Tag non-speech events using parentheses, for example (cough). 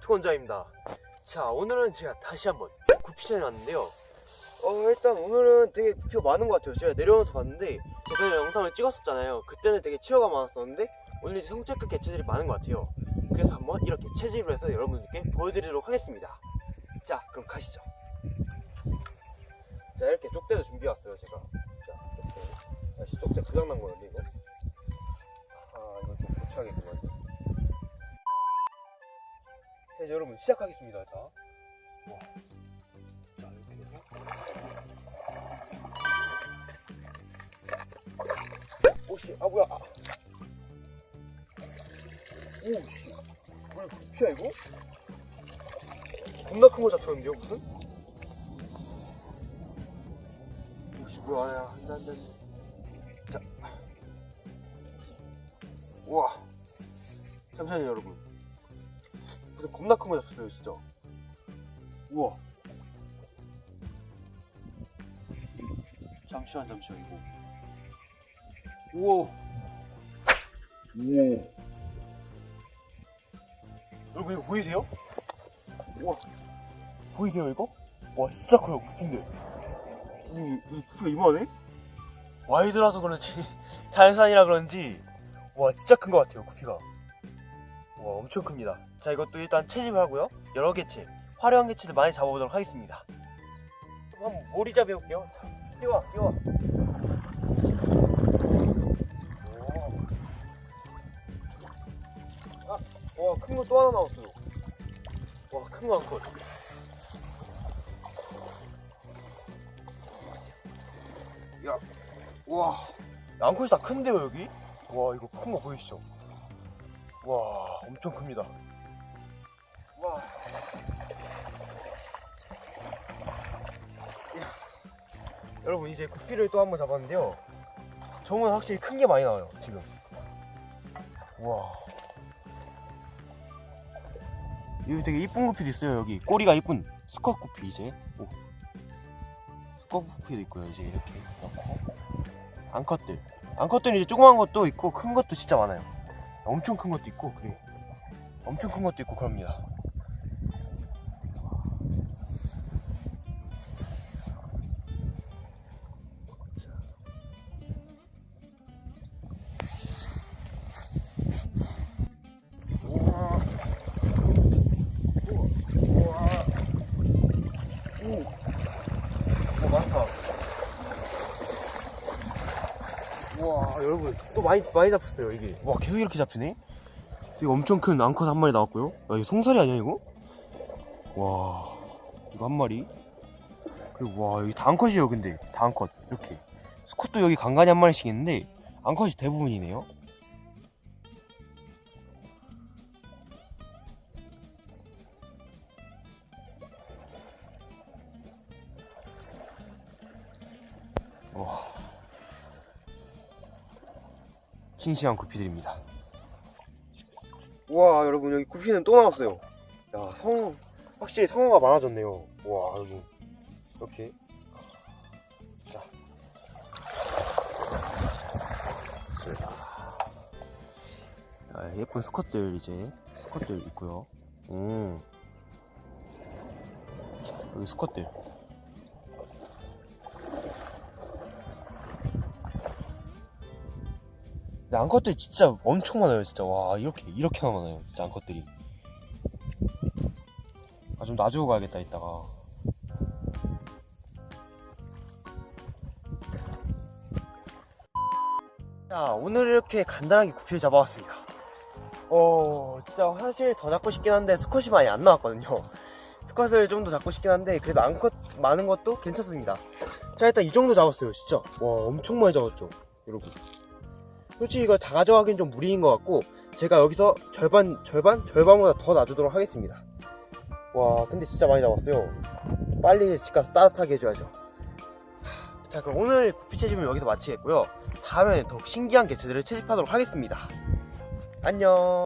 투건자입니다. 자 오늘은 제가 다시 한번 구피전에 왔는데요. 어 일단 오늘은 되게 구피가 많은 것 같아요. 제가 내려오면서 봤는데 제가 영상을 찍었었잖아요. 그때는 되게 치어가 많았었는데 오늘 이제 성체급 개체들이 많은 것 같아요. 그래서 한번 이렇게 체집을 해서 여러분들께 보여드리도록 하겠습니다. 자 그럼 가시죠. 자 이렇게 쪽대도 준비해왔어요 제가. 자 이렇게. 아씨 쪽대 고장난 거였는데 이거. 아 이거 좀 고쳐야겠구만 자 이제 여러분 시작하겠습니다. 자. 오씨 아 뭐야. 아. 오씨. 뭐야 부피야 이거? 겁나 큰 거 잡혔는데요 무슨? 오씨 뭐야. 야 안돼 안돼. 자. 우와. 잠시만요 여러분 무슨 겁나 큰 거 잡혔어요 진짜. 우와. 잠시만 잠시만 이거. 우와. 우와 여러분 이거 보이세요? 우와. 보이세요 이거? 와 진짜 커요 부피인데 이, 이 부피가 이만해? 와이드라서 그런지 (laughs) 자연산이라 그런지. 와 진짜 큰 것 같아요 구피가. 와 엄청 큽니다 자 이것도 일단 채집을 하고요. 여러 개체 화려한 개체들 많이 잡아보도록 하겠습니다. 한번 모리잡이 해볼게요. 자 뛰어와 뛰어와 와큰 거 또 하나 나왔어요 와 큰 거 한컷. 야, 와, 양컷이 다 큰데요 여기? 와 이거 큰 거 보이시죠? 와 엄청 큽니다. 여러분 이제 구피를 또 한 번 잡았는데요. 정은 확실히 큰 게 많이 나와요 지금. 와. 여기 되게 이쁜 구피도 있어요 여기 꼬리가 이쁜 스컷 구피 이제. 오. 스컷 구피도 있고요 이제 이렇게 넣고. 암컷들. 암컷들은 이제 조그만 것도 있고 큰 것도 진짜 많아요. 엄청 큰 것도 있고 그래. 엄청 큰 것도 있고 그럽니다. 와 여러분 또 많이 많이 잡혔어요 이게. 와 계속 이렇게 잡히네? 되게 엄청 큰 앙컷 한 마리 나왔고요. 야 이거 송사리 아니야 이거? 와 이거 한 마리? 그리고 와 여기 다 앙컷이에요 근데. 다 앙컷 이렇게. 스콧도 여기 간간히 한 마리씩 있는데 앙컷이 대부분이네요. 와 싱싱한 구피들입니다. 와 여러분 여기 구피는 또 나왔어요. 야 성어 확실히 성어가 많아졌네요. 와 여기 이렇게 자. 자, 예쁜 스컷들 이제 스컷들 있고요. 음. 자, 여기 스컷들. 근데 앙컷들이 진짜 엄청 많아요 진짜. 와 이렇게 이렇게나 많아요 진짜 앙컷들이. 아 좀 놔주고 가야겠다 이따가. 자 오늘 이렇게 간단하게 구피를 잡아왔습니다. 어 진짜 사실 더 잡고 싶긴 한데 스컷이 많이 안 나왔거든요. 스컷을 좀 더 잡고 싶긴 한데 그래도 앙컷 많은 것도 괜찮습니다. 자 일단 이 정도 잡았어요 진짜. 와 엄청 많이 잡았죠 여러분 솔직히 이걸 다 가져가긴 좀 무리인 것 같고 제가 여기서 절반 절반? 절반보다 더 놔주도록 하겠습니다. 와 근데 진짜 많이 잡았어요. 빨리 집 가서 따뜻하게 해줘야죠. 자 그럼 오늘 구피 채집은 여기서 마치겠고요. 다음에는 더욱 신기한 개체들을 채집하도록 하겠습니다. 안녕